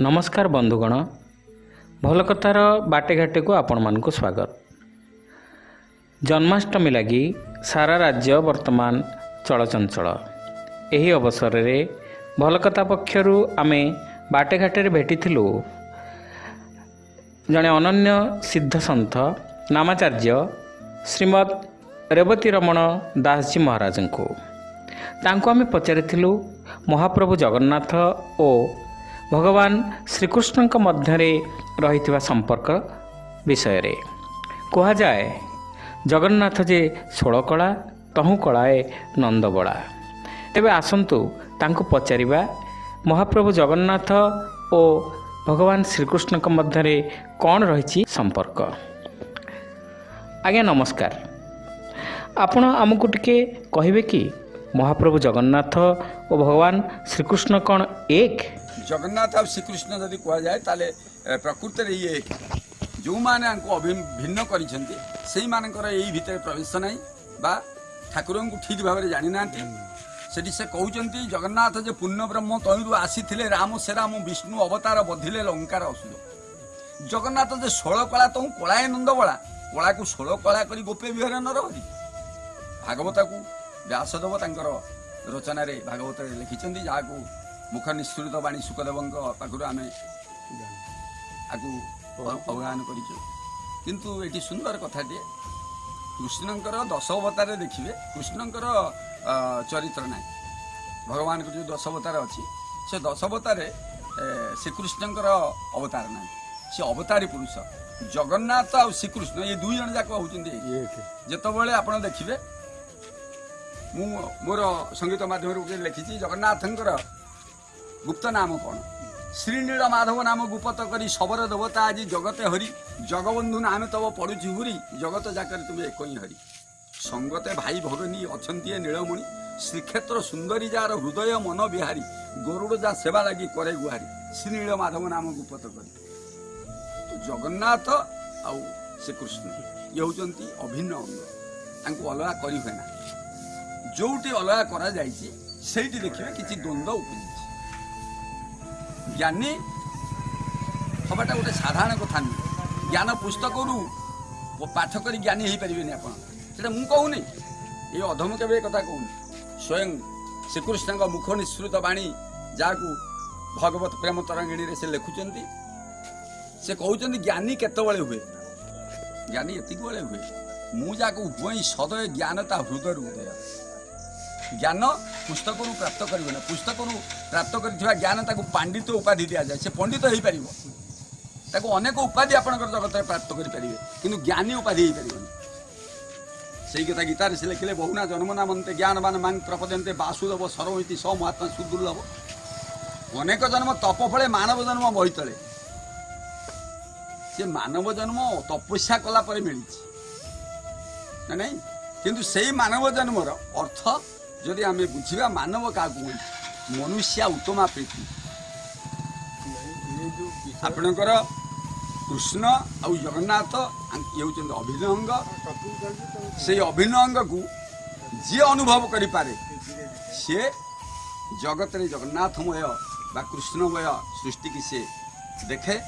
नमस्कार बंधुगण बन्धुगण भलकतार को स्वागत जन्माष्टमी सारा राज्य बर्तमान चलचञ्चल यही अवसर अवसरले भलकता पक्ष आमे बाटेघाटले भेटिलु जे सिद्ध सिद्धसन्थ नामाचार्य श्रीमद रेवती रमण दास जी महाराज को दासजी महाराजु पचारिलु महाप्रभु जगन्नाथ ओ ଭଗବାନ ଶ୍ରୀକୃଷ୍ଣଙ୍କ ମଧ୍ୟରେ ରହିଥିବା ସମ୍ପର୍କ ବିଷୟରେ କୁହାଯାଏ ଜଗନ୍ନାଥ ଯେ ଷୋଳକଳା ତହୁଁ କଳାଏ ନନ୍ଦବଳା ତେବେ ଆସନ୍ତୁ ତାଙ୍କୁ ପଚାରିବା ମହାପ୍ରଭୁ ଜଗନ୍ନାଥ ଓ ଭଗବାନ ଶ୍ରୀକୃଷ୍ଣଙ୍କ ମଧ୍ୟରେ କ'ଣ ରହିଛି ସମ୍ପର୍କ ଆଜ୍ଞା ନମସ୍କାର ଆପଣ ଆମକୁ ଟିକିଏ କହିବେ କି ମହାପ୍ରଭୁ ଜଗନ୍ନାଥ ଓ ଭଗବାନ ଶ୍ରୀକୃଷ୍ଣ କ'ଣ ଏକ জগন্নাথ আর শ্রীকৃষ্ণ যদি কুহযায় তাহলে প্রকৃতরে ইয়ে ଯେଉଁମାନେ ଆଙ୍କୁ ଭିନ୍ନ କରିଛନ୍ତି ସେଇମାନଙ୍କର ଏଇ ଭିତରେ ପ୍ରବେଶ ନାହିଁ ବା ଠାକୁରଙ୍କୁ ଠିକ୍ ଭାବରେ ଜାଣିନାହାନ୍ତି ସେଠି ସେ କହୁଛନ୍ତି ଜଗନ୍ନାଥ ଯେ ପୂର୍ଣ୍ଣ ବ୍ରହ୍ମ ତହିଁରୁ ଆସିଥିଲେ ରାମ ସେ ରାମ ବିଷ୍ଣୁ ଅବତାର ବଧିଲେ ଲଙ୍କାର ଅସୁର ଜଗନ୍ନାଥ ଯେ ଷୋଳ କଳା ତହୁଁ କଳାଏ ନନ୍ଦବଳା କଳାକୁ ଷୋଳ କଳା କରି ଗୋପେ ବିହର ନରହରି ଭାଗବତକୁ ବ୍ୟାସଦେବ ତାଙ୍କର ରଚନାରେ ଭାଗବତରେ ଲେଖିଛନ୍ତି ଯାହାକୁ मुख निष्णी सुखदेव पावान गरिटी सुन्दर कथाटिए कृष्णको दश अवतार देखि कृष्णको चरित्र नै भगवानको जो दश अवतार से सश अवतार श्रीकृष्णको अवतार नै सवतारी पुरुष जगन्नाथ आउ श्रीकृष्ण य दुईजनाक मु मोर संगीत माध्यम लेखिन्छ जगन्नाथको গুপ্ত নাম କ'ଣ শ্ରୀନୀଳ ମାଧବ ନାମ ଗୁପତ କରି ଶବର ଦେବତା ଆଜି ଜଗତେ ହରି ଜଗବନ୍ଧୁ ନାମେ ତବ ପଡ଼ୁଛି ହୁରି ଜଗତ ଯାକରେ ତୁମେ ଏକ ହିଁ ହରି ସଙ୍ଗତେ ଭାଇ ଭଗନୀ ଅଛନ୍ତି ଏ ନୀଳମଣି ଶ୍ରୀକ୍ଷେତ୍ର ସୁନ୍ଦରୀ ଯାହାର ହୃଦୟ ମନ ବିହାରୀ ଗରୁଡ଼ ଯା ସେବା ଲାଗି କରେ ଗୁହାରୀ ଶ୍ରୀନୀଳ ମାଧବ ନାମ ଗୁପତ କରି ଜଗନ୍ନାଥ ଆଉ ସେ କୃଷ୍ଣ ଇଏ ହେଉଛନ୍ତି ଅଭିନ୍ନ ଅଙ୍ଗ ତାଙ୍କୁ ଅଲଗା କରି ହୁଏ ନା ଯେଉଁଠି ଅଲଗା କରାଯାଇଛି ସେଇଠି ଦେଖିବେ କିଛି ଦ୍ୱନ୍ଦ୍ୱ ଉପୁଜିଛି ଜ୍ଞାନୀ ହବାଟା ଗୋଟେ ସାଧାରଣ କଥା ନୁହେଁ ଜ୍ଞାନ ପୁସ୍ତକରୁ ପାଠ କରି ଜ୍ଞାନୀ ହେଇପାରିବେନି ଆପଣ ସେଟା ମୁଁ କହୁନି ଏ ଅଧମ କେବେ କଥା କହୁନି ସ୍ୱୟଂ ଶ୍ରୀକୃଷ୍ଣଙ୍କ ମୁଖ ନିଃସୃତ ବାଣୀ ଯାହାକୁ ଭଗବତ ପ୍ରେମ ତରଙ୍ଗିଣୀରେ ସେ ଲେଖୁଛନ୍ତି ସେ କହୁଛନ୍ତି ଜ୍ଞାନୀ କେତେବେଳେ ହୁଏ ଜ୍ଞାନୀ ଏତିକି ବେଳେ ହୁଏ ମୁଁ ଯାହାକୁ ଉଭୟ ସଦୟ ଜ୍ଞାନ ତା ହୃଦୟରୁ ଉଦୟ ज्ञान पुस्तक पुस्तकहरू प्राप्त पुस्तक पुस्तकु प्राप्त ज्ञान गरिान पाण्डित उपाधि दियाँसे पण्डित हुन्छ त्यो अनेक उपाधि उप आपण प्राप्त गरिपारे किन ज्ञानी उपाधि उपाधिपार सही कता गीत बहुना जन्मना मन त ज्ञानमाप जन वासुदेव सरति स महात्मा सुदुर्लभ अनेक जन्म तप फले मानव जन्म से मानव जन्म तपस्या कलापि नै नै कि मानव जन्म र अर्थ যদি আমি ବୁଝିବା ମାନବ କାହାକୁ ମନୁଷ୍ୟା ଉତ୍ତମା ପ୍ରୀତି ଆପଣଙ୍କର କୃଷ୍ଣ ଆଉ ଜଗନ୍ନାଥ ଇଏ ହେଉଛନ୍ତି ଅଭିନ୍ନ ଅଙ୍ଗ ସେଇ ଅଭିନ୍ନ ଅଙ୍ଗକୁ ଯିଏ ଅନୁଭବ କରିପାରେ ସିଏ ଜଗତରେ ଜଗନ୍ନାଥମୟ ବା କୃଷ୍ଣମୟ ସୃଷ୍ଟିକି ସିଏ ଦେଖେ